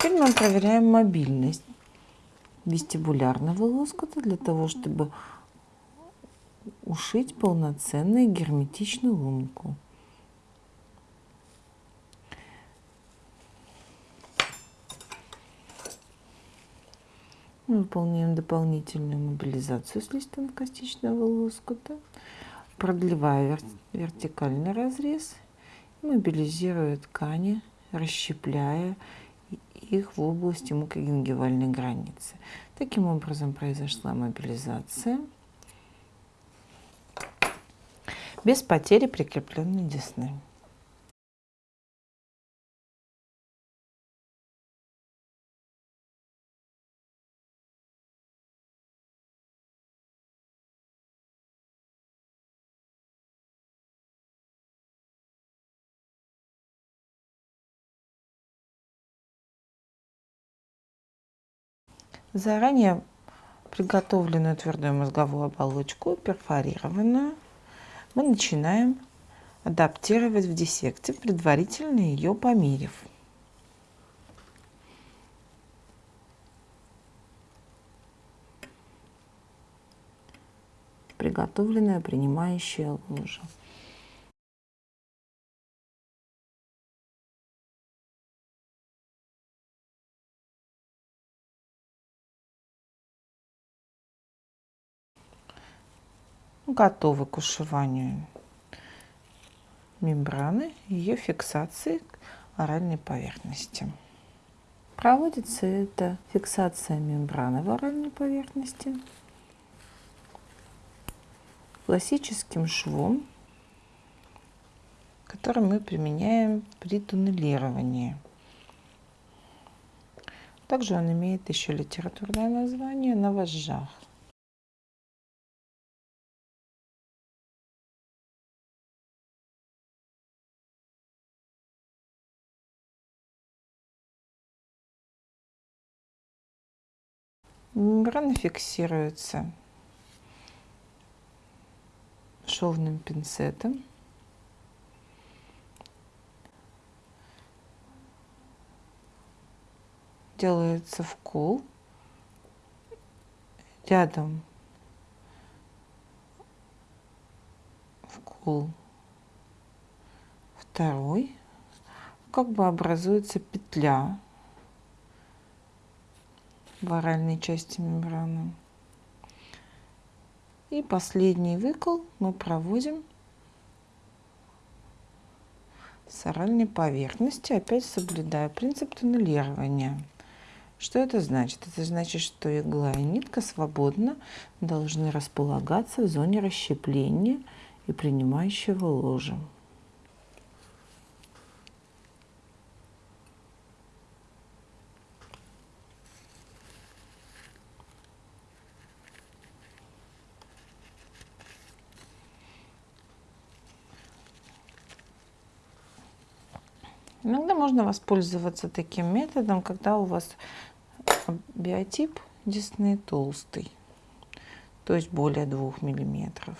Теперь мы проверяем мобильность вестибулярного лоскута для того, чтобы ушить полноценную герметичную лунку. Выполняем дополнительную мобилизацию слизистонкостичного лоскута, продлевая вертикальный разрез, мобилизируя ткани, расщепляя их в области мукогенгивальной границы. Таким образом произошла мобилизация без потери прикрепленной десны. Заранее приготовленную твердую мозговую оболочку, перфорированную, мы начинаем адаптировать в диссекте, предварительно ее померив. Приготовленная принимающая ложа. Готовы к ушиванию мембраны и ее фиксации оральной поверхности. Проводится эта фиксация мембраны в оральной поверхности классическим швом, который мы применяем при туннелировании. Также он имеет еще литературное название на вожжах. Мембрана фиксируется шовным пинцетом. Делается вкол. Рядом вкол второй. Как бы образуется петля в оральной части мембраны. И последний выкол мы проводим с оральной поверхности, опять соблюдая принцип туннелирования. Что это значит? Это значит, что игла и нитка свободно должны располагаться в зоне расщепления и принимающего ложа. Иногда можно воспользоваться таким методом, когда у вас биотип десны толстый, то есть более 2 миллиметров.